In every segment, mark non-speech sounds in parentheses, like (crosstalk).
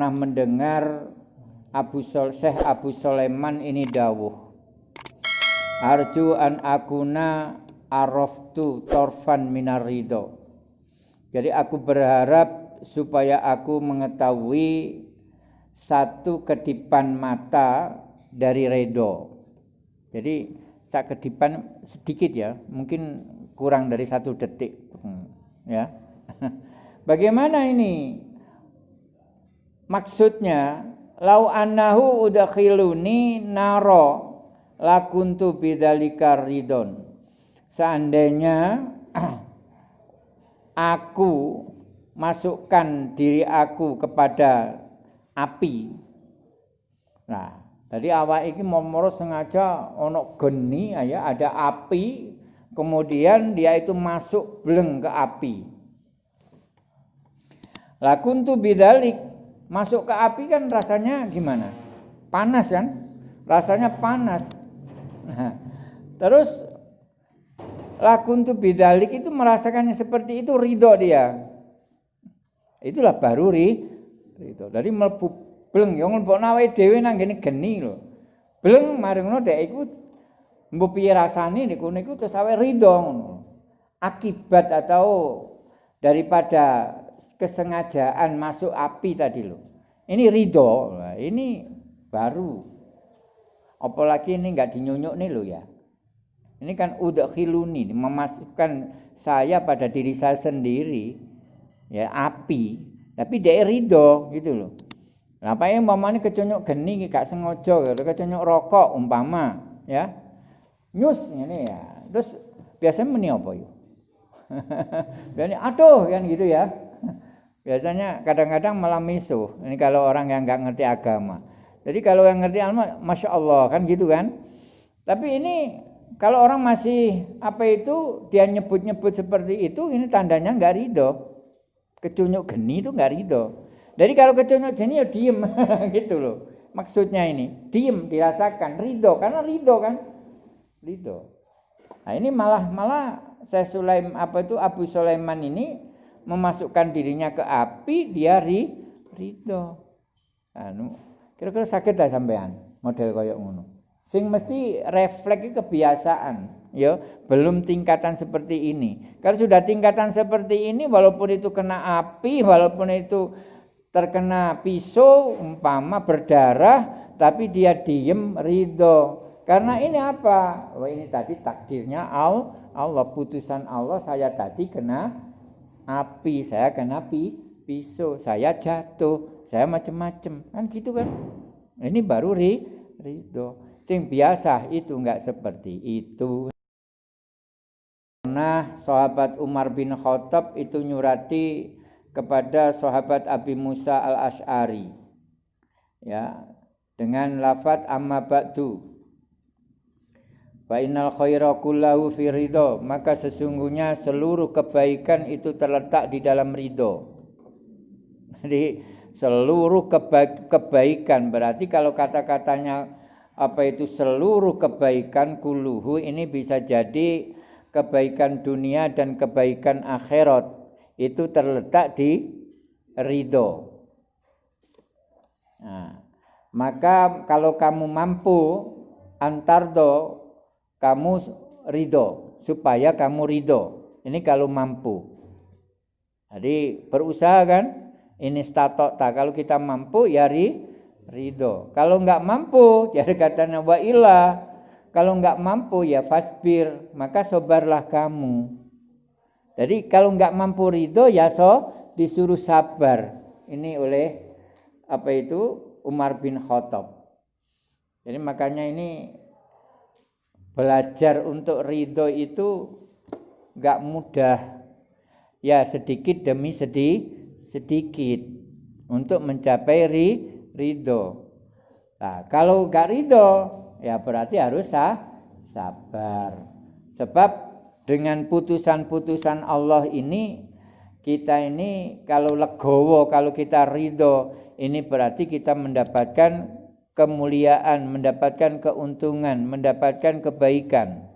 pernah mendengar Abu Sol Syekh Abu Sulaiman ini dawuh Arju an akuna araftu torfan minar ridho. Jadi aku berharap supaya aku mengetahui satu kedipan mata dari redo. Jadi sak kedipan sedikit ya, mungkin kurang dari satu detik, hmm, ya. (laughs) Bagaimana ini? Maksudnya, lau annahu udakhiluni naro lakuntu bidzalika ridon. Seandainya (clears throat) aku masukkan diri aku kepada api. Nah, Tadi awak iki momoro sengaja ono geni ya ada api, kemudian dia itu masuk bleng ke api. Lakun tuh bidalik masuk ke api kan rasanya gimana? Panas kan? Rasanya panas. Nah, terus lakun tuh bidalik itu merasakannya seperti itu ridho dia. Itulah baru ri, ridho. Jadi melepuh bleng yo nglebokno awake dhewe nang ngene geni lho. Bleng mari ngono dek iku mbok piye rasane niku niku terus ngono. Akibat atau daripada kesengajaan masuk api tadi loh. Ini ridho, ini baru. Apalagi ini enggak dinyunyuk nih loh ya. Ini kan udah khiluni, memasukkan saya pada diri saya sendiri, ya api. Tapi dia ridho gitu loh. Lah apa yang umpamane keconyok geni gak sengaja gitu, keconyok rokok umpama ya. Nyus ini ya. Terus biasanya meni apa ya? (laughs) Biasanya aduh kan gitu ya. Biasanya kadang-kadang malah misuh. Ini kalau orang yang nggak ngerti agama. Jadi kalau yang ngerti agama, masya Allah kan gitu kan. Tapi ini kalau orang masih apa itu dia nyebut-nyebut seperti itu, ini tandanya nggak ridho. Kecunyuk geni itu nggak ridho. Jadi kalau keconyok jenis ya diem (laughs) gitu loh. Maksudnya ini diem dirasakan ridho karena ridho kan ridho. Nah ini malah malah saya Sulaim apa itu Abu Sulaiman ini memasukkan dirinya ke api dia ri, ridho. Anu kira-kira sakit lah sampean model koyok ngono. Sing mesti refleks kebiasaan ya belum tingkatan seperti ini kalau sudah tingkatan seperti ini walaupun itu kena api walaupun itu terkena pisau umpama berdarah tapi dia diem ridho karena ini apa oh ini tadi takdirnya Allah putusan Allah saya tadi kena api saya kena pi pisau saya jatuh saya macem-macem. Kan gitu kan? Ini baru ri ridho. Sing biasa itu enggak seperti itu. Nah, sahabat Umar bin Khattab itu nyurati kepada sahabat Abi Musa al-Ash'ari ya dengan lafat amma ba'du Fa innal khaira kullahu fi ridho maka sesungguhnya seluruh kebaikan itu terletak di dalam ridho. Jadi seluruh keba kebaikan berarti kalau kata-katanya apa itu seluruh kebaikan kuluhu ini bisa jadi kebaikan dunia dan kebaikan akhirat itu terletak di ridho. Nah, maka kalau kamu mampu antardo kamu ridho supaya kamu ridho. Ini kalau mampu. Jadi berusaha kan? Ini statok tak. Kalau kita mampu ya ri, ridho. Kalau enggak mampu, (laughs) jadi katanya wa ilah. Kalau enggak mampu ya fasbir, maka sobarlah kamu. Jadi kalau nggak mampu ridho ya so disuruh sabar. Ini oleh apa itu Umar bin Khattab. Jadi makanya ini belajar untuk ridho itu nggak mudah. Ya sedikit demi sedih sedikit untuk mencapai ri, ridho. Nah, kalau nggak ridho ya berarti harus sah, sabar. Sebab dengan putusan-putusan Allah ini kita ini kalau legowo, kalau kita ridho, ini berarti kita mendapatkan kemuliaan, mendapatkan keuntungan, mendapatkan kebaikan.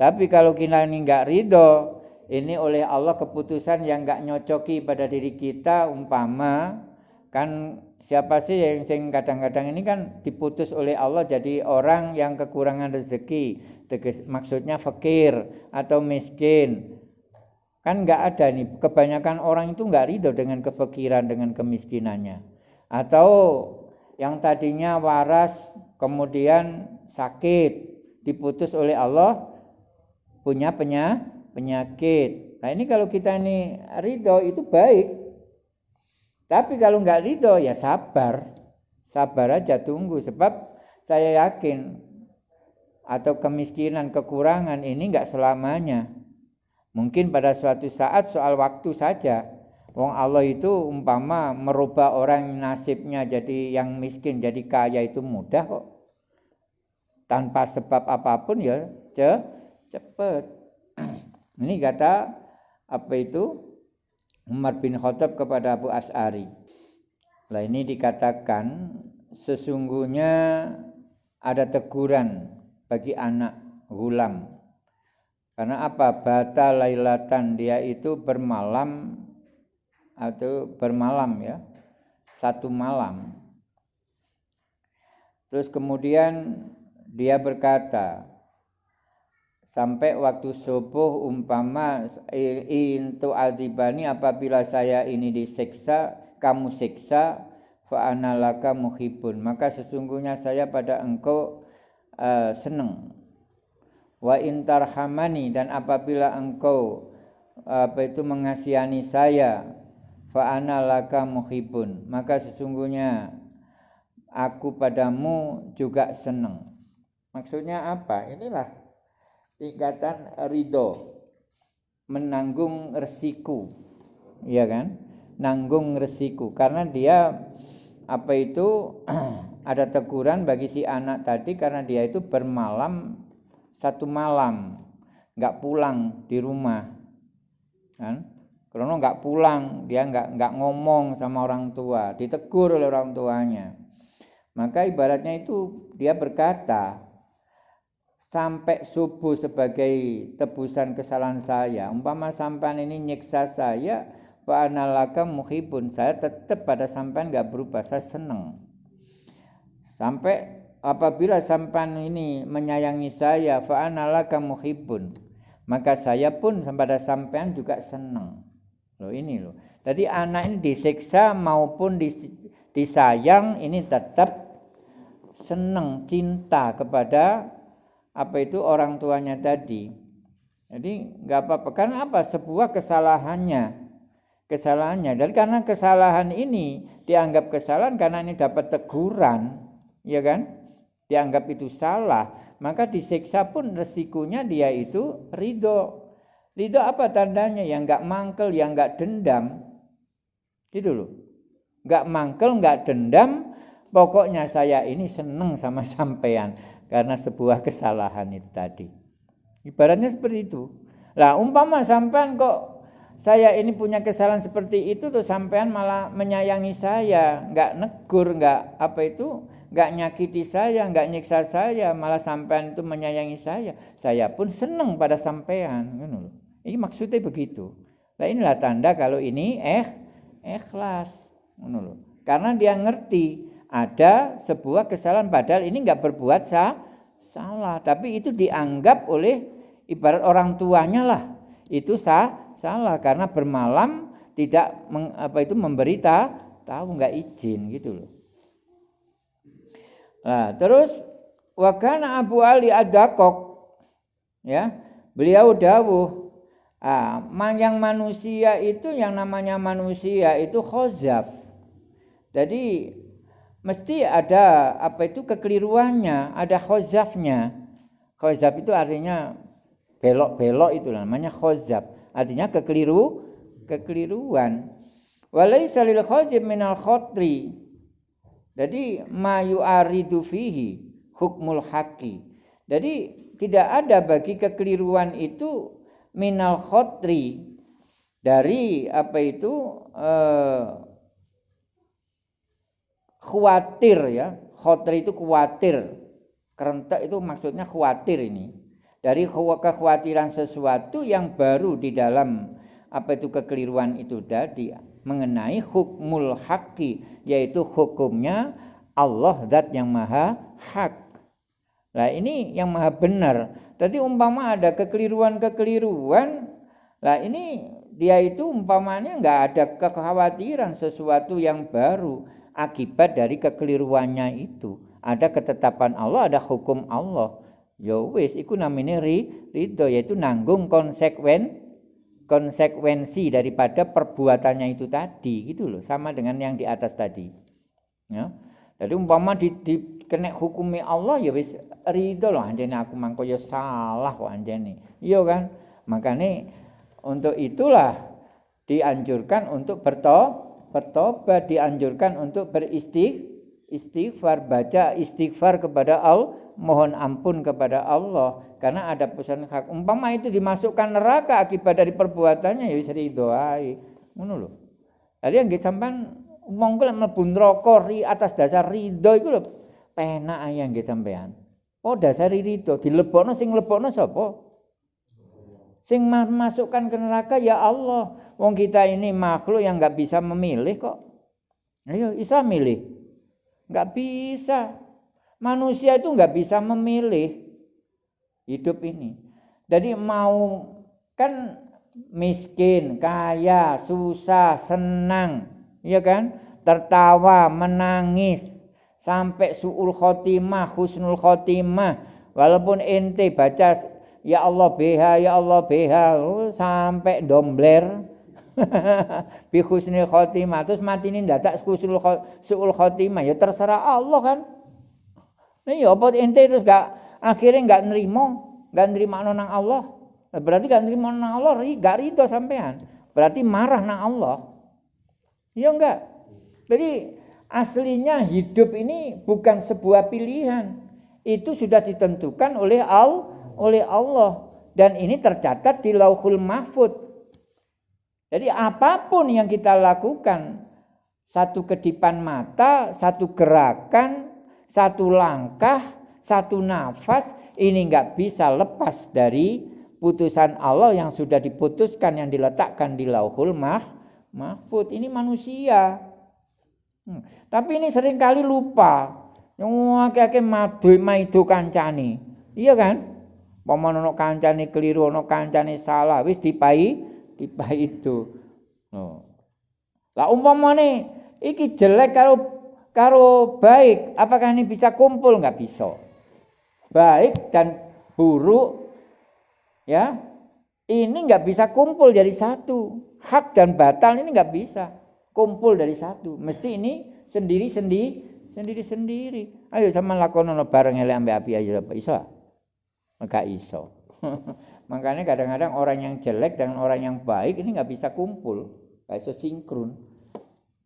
Tapi kalau kita ini enggak ridho, ini oleh Allah keputusan yang enggak nyocoki pada diri kita, umpama kan siapa sih yang sing kadang-kadang ini kan diputus oleh Allah jadi orang yang kekurangan rezeki. Maksudnya fakir atau miskin. Kan nggak ada nih kebanyakan orang itu nggak ridho dengan kefakiran dengan kemiskinannya. Atau yang tadinya waras kemudian sakit diputus oleh Allah punya penyakit nah ini kalau kita ini ridho itu baik tapi kalau nggak ridho ya sabar. Sabar aja tunggu sebab saya yakin atau kemiskinan, kekurangan ini nggak selamanya. Mungkin pada suatu saat soal waktu saja. Wong Allah itu umpama merubah orang nasibnya jadi yang miskin jadi kaya itu mudah kok. Tanpa sebab apa pun ya ce cepet. (clears throat) Ini kata apa itu Umar bin Khattab kepada Abu As'ari. Lah ini dikatakan sesungguhnya ada teguran bagi anak gulam. Karena apa? Bata lailatan dia itu bermalam atau bermalam ya. Satu malam. Terus kemudian dia berkata, sampai waktu subuh umpama intu adibani apabila saya ini diseksa kamu siksa fa analaka muhibun maka sesungguhnya saya pada engkau uh, senang wa intarhamani dan apabila engkau apa itu mengasihani saya fa analaka muhibun. Maka sesungguhnya aku padamu juga senang maksudnya apa? Inilah tingkatan ridho. Menanggung resiko ya kan? Nanggung resiko karena dia apa itu (clears throat) ada teguran bagi si anak tadi karena dia itu bermalam satu malam. Nggak pulang di rumah. Kan karena nggak pulang dia nggak nggak ngomong sama orang tua ditegur oleh orang tuanya maka ibaratnya itu dia berkata sampai subuh sebagai tebusan kesalahan saya. Umpama sampan ini nyiksa saya, wa analaka muhibun. Saya tetap pada sampan nggak berubah, saya senang. Sampai apabila sampan ini menyayangi saya, fa analaka muhibun. Maka saya pun pada sampean juga senang. Loh ini loh. Jadi anak ini disiksa maupun disayang ini tetap senang cinta kepada apa itu orang tuanya tadi. Jadi nggak apa-apa. Karena apa? Sebuah kesalahannya. Kesalahannya. Dan karena kesalahan ini dianggap kesalahan karena ini dapat teguran, ya kan? Dianggap itu salah, maka disiksa pun resikonya dia itu ridho. Ridho apa tandanya? Yang nggak mangkel, yang nggak dendam. Gitu loh. Nggak mangkel, nggak dendam. Pokoknya saya ini seneng sama (laughs) sampean karena sebuah kesalahan itu tadi. Ibaratnya seperti itu. Lah umpama sampean kok saya ini punya kesalahan seperti itu tuh sampean malah menyayangi saya, nggak negur, nggak apa itu, nggak nyakiti saya, nggak nyiksa saya, malah sampean itu menyayangi saya. Saya pun senang pada sampean, kan Ini maksudnya begitu. Nah inilah tanda kalau ini eh ikhlas, Karena dia ngerti ada sebuah kesalahan padahal ini nggak berbuat sah, salah. Tapi itu dianggap oleh ibarat orang tuanya lah. Itu sah salah. Karena bermalam tidak meng, apa itu memberita tahu nggak izin gitu loh nah terus wakana Abu Ali Adakok ya beliau dawuh ah, yang manusia itu yang namanya manusia itu khozaf jadi mesti ada apa itu kekeliruannya, ada khozafnya. Khozaf itu artinya belok-belok itu namanya khozaf. Artinya kekeliru, kekeliruan. Walaysa lil khozif minal khotri. Jadi mayu aridu fihi hukmul haki. Jadi tidak ada bagi kekeliruan itu minal khotri dari apa itu eh, khawatir ya. Khotir itu khawatir. Kerentak itu maksudnya khawatir ini. Dari kekhawatiran sesuatu yang baru di dalam apa itu kekeliruan itu tadi mengenai hukmul haqqi yaitu hukumnya Allah zat yang maha hak. Nah ini yang maha benar. Tadi umpama ada kekeliruan-kekeliruan, lah ini dia itu umpamanya nggak ada kekhawatiran sesuatu yang baru akibat dari kekeliruannya itu. Ada ketetapan Allah, ada hukum Allah. Ya wis, itu namanya ri, ridho, yaitu nanggung konsekuen konsekuensi daripada perbuatannya itu tadi gitu loh sama dengan yang di atas tadi ya jadi umpama di, di kena hukumi Allah ya wis ridho loh anjene aku mangko ya salah kok anjene iya kan makanya untuk itulah dianjurkan untuk berto bertobat, dianjurkan untuk beristig istighfar, baca istighfar kepada Allah, mohon ampun kepada Allah karena ada pesan hak. Umpama itu dimasukkan neraka akibat dari perbuatannya ya wis ridho ae. Ngono lho. Tadi yang sampean umong kula mlebu neraka ri atas dasar ridho iku lho penak ae yang sampean. Oh dasar ridho dilebokno sing lebokno sapa? Sing masukkan ke neraka ya Allah. Wong kita ini makhluk yang nggak bisa memilih kok. Ayo, bisa milih. Nggak bisa. Manusia itu nggak bisa memilih hidup ini. Jadi mau kan miskin, kaya, susah, senang, ya kan? Tertawa, menangis, sampai suul khotimah, husnul khotimah. Walaupun ente baca ya Allah BH ya Allah BH oh, sampai dombler. (laughs) Bi husnul khotimah. Terus mati ini dadak suul khotimah. Ya terserah Allah kan. Nah ya apa ente terus gak akhirnya gak nerima. Gak nerima nang Allah. Berarti gak nerima nang Allah gak ridho sampean. Berarti marah nang Allah iya enggak? Jadi aslinya hidup ini bukan sebuah pilihan. Itu sudah ditentukan oleh Allah oleh Allah. Dan ini tercatat di Lauhul Mahfud. Jadi apa pun yang kita lakukan, satu kedipan mata, satu gerakan, satu langkah, satu nafas, ini nggak bisa lepas dari putusan Allah yang sudah diputuskan yang diletakkan di Lauhul Mah, Mahfud. Ini manusia. Hmm. Tapi ini sering kali lupa. Yang akeh-akeh madu maido kancani. Iya kan? Paman ono kancane keliru, ono kancane salah, wis dipai, dipai itu. No. Lah umpamane iki jelek karo karo baik, apakah ini bisa kumpul? Enggak bisa. Baik dan buruk ya ini nggak bisa kumpul jadi satu. Hak dan batal ini nggak bisa kumpul dari satu. Mesti ini sendiri sendiri sendiri sendiri. Ayo sama lakonono bareng elek ambek api aja apa iso? Enggak iso. (laughs) Makanya kadang-kadang orang yang jelek dan orang yang baik ini nggak bisa kumpul, nggak bisa sinkron.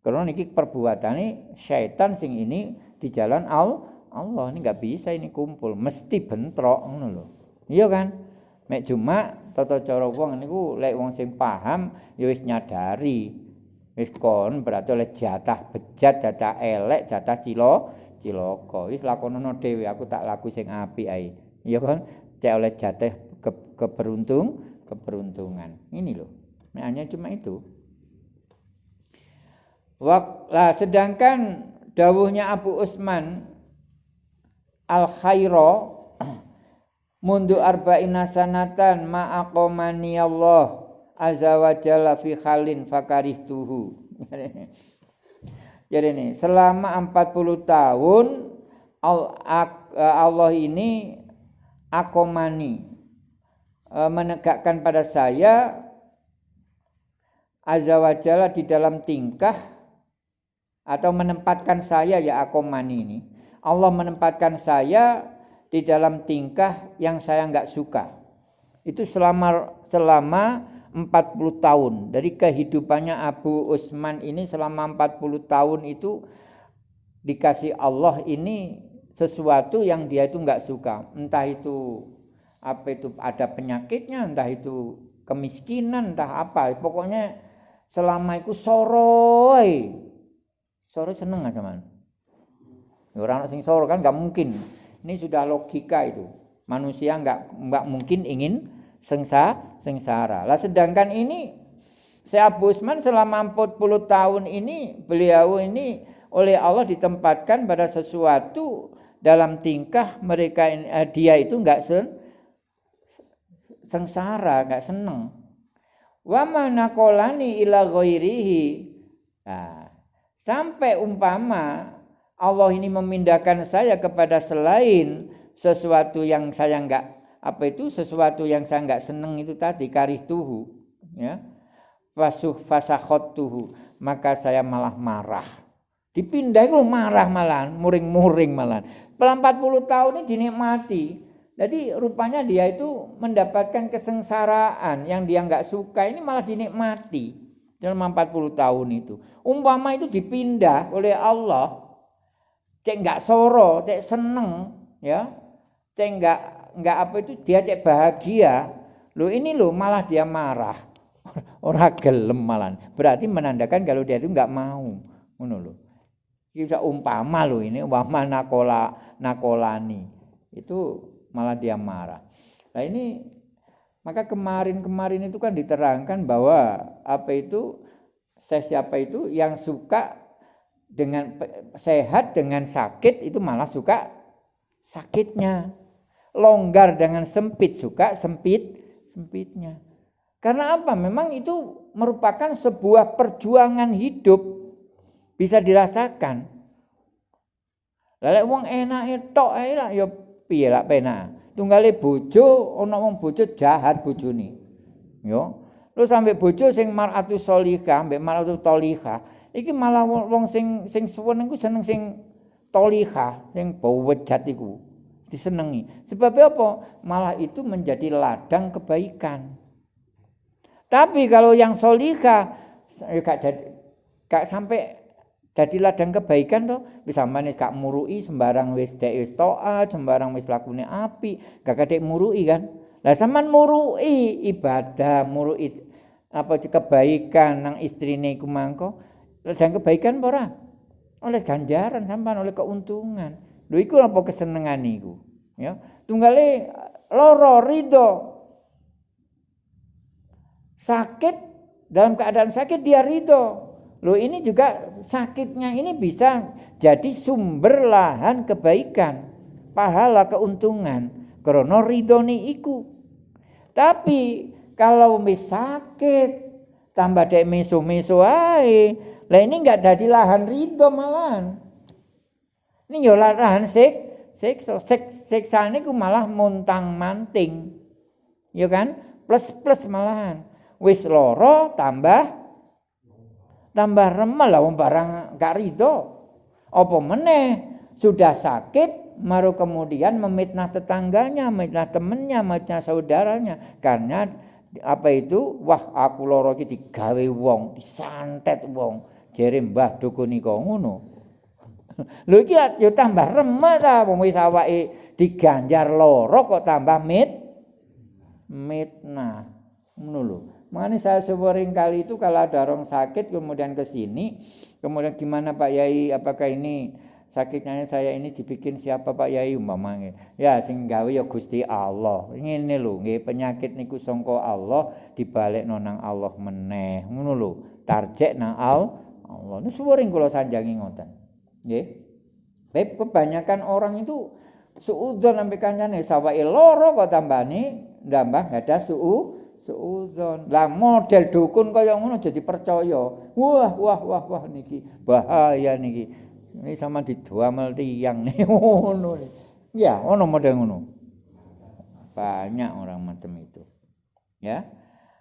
Karena ini perbuatan ini syaitan sing ini di jalan Allah, Allah ini nggak bisa ini kumpul, mesti bentrok loh. Iya kan? Mek cuma tata cara wong niku lek wong sing paham ya wis nyadari. Wis kon berarti oleh jatah bejat, jatah elek, jatah cilo, ciloko. Wis lakonono dhewe aku tak laku sing apik ae. Iya kan? Cek oleh jatah ke, keberuntung, keberuntungan. Ini loh. Hanya cuma itu. Wak, lah, sedangkan dawuhnya Abu Usman al khairo (clears throat) mundu arba'ina sanatan ma'aqomani Allah azza fi khalin fakarihtuhu. (laughs) Jadi ini selama 40 tahun Allah ini akomani e, menegakkan pada saya azza di dalam tingkah atau menempatkan saya ya akomani ini Allah menempatkan saya di dalam tingkah yang saya nggak suka. Itu selama selama 40 tahun. Dari kehidupannya Abu Usman ini selama 40 tahun itu dikasih Allah ini sesuatu yang dia itu nggak suka. Entah itu apa itu ada penyakitnya entah itu kemiskinan entah apa. Pokoknya selama itu soroi. Soroi seneng aja man. Ya, orang sing soro kan nggak mungkin ini sudah logika itu manusia nggak nggak mungkin ingin sengsa sengsara lah sedangkan ini Syekh Abu Usman selama 40 tahun ini beliau ini oleh Allah ditempatkan pada sesuatu dalam tingkah mereka eh, dia itu enggak sen, sengsara, enggak seneng. Wa mana kolani ila. Nah, sampai umpama Allah ini memindahkan saya kepada selain sesuatu yang saya enggak apa itu? Sesuatu yang saya enggak seneng itu tadi karih tuhu ya. Fasuh fasahot tuhu maka saya malah marah. Dipindah itu marah malah muring-muring malah dalam 40 tahun ini dinikmati. Jadi rupanya dia itu mendapatkan kesengsaraan yang dia nggak suka ini malah dinikmati dalam 40 tahun itu. Umpama itu dipindah oleh Allah cek nggak soro cek seneng ya. Cek nggak nggak apa itu dia cek bahagia. Lo ini lo malah dia marah. (laughs) Orang gelem malah berarti menandakan kalau dia itu nggak mau ngono lo bisa umpama lo ini umpama nakola nakolani. Itu malah dia marah. Nah ini maka kemarin-kemarin itu kan diterangkan bahwa apa itu saya siapa itu yang suka dengan sehat dengan sakit itu malah suka sakitnya longgar dengan sempit suka sempit sempitnya. Karena apa? Memang itu merupakan sebuah perjuangan hidup bisa dirasakan. Lalu wong enak ae lah ya piye lah penak. Tunggale bojo ana wong bojo jahat bojone. Yo. Lu sampai bojo sing maratu solihah, mbek maratu tolihah, iki malah wong sing sing suwun iku seneng sing tolihah, sing bawejat iku disenangi. Sebab apa? Malah itu menjadi ladang kebaikan. Tapi kalau yang solika, ya gak jadi, gak sampai jadi ladang kebaikan tuh bisa manis kak murui sembarang wis dek wis toa sembarang wis lakune api gak kadek murui kan lah sampean murui ibadah murui apa kebaikan nang istrine iku mangko ladang kebaikan ora oleh ganjaran sampean oleh keuntungan Lho iku apa kesenengan iku? Ya. Tunggale loro ridho. Sakit dalam keadaan sakit dia ridho. Loh ini juga sakitnya ini bisa jadi sumber lahan kebaikan, pahala keuntungan. Krono ridhoni iku. Tapi kalau mis sakit tambah dek meso-meso ae, lah ini enggak jadi lahan ridho malahan. Ini yo lahan sik, siksa. Sik, siksane ku malah muntang manting. Ya kan? Plus-plus malahan. Wis loro tambah tambah remel lah wong barang gak rido. Apa meneh sudah sakit maru kemudian memitnah tetangganya, memitnah temennya, memitnah saudaranya karena apa itu wah aku loro iki digawe wong, disantet wong. Jere Mbah dukun iku ngono. Lho iki yo tambah remet ta wong wis awake diganjar loro kok tambah mit mitnah. Ngono lho. Makanya saya sering kali itu kalau ada orang sakit kemudian ke sini, kemudian gimana Pak Yai, apakah ini sakitnya saya ini dibikin siapa Pak Yai umpamanya? Ya sing gawe ya Gusti Allah. Ngene lho, nggih penyakit niku sangka Allah dibalik nonang Allah meneh. Ngono lho. Tarjek nang Allah. Ini sering kula sanjangi ngoten. Nggih. Tapi kebanyakan orang itu suudzon sampai kancane sawake loro kok tambani ndambah enggak ada suu suudzon. Lah model dukun kaya ngono jadi percaya. Wah wah wah wah niki bahaya niki. Ini sama didamel tiyang nih (laughs) ngono. Ya, ono model ngono. Banyak orang macam itu. Ya.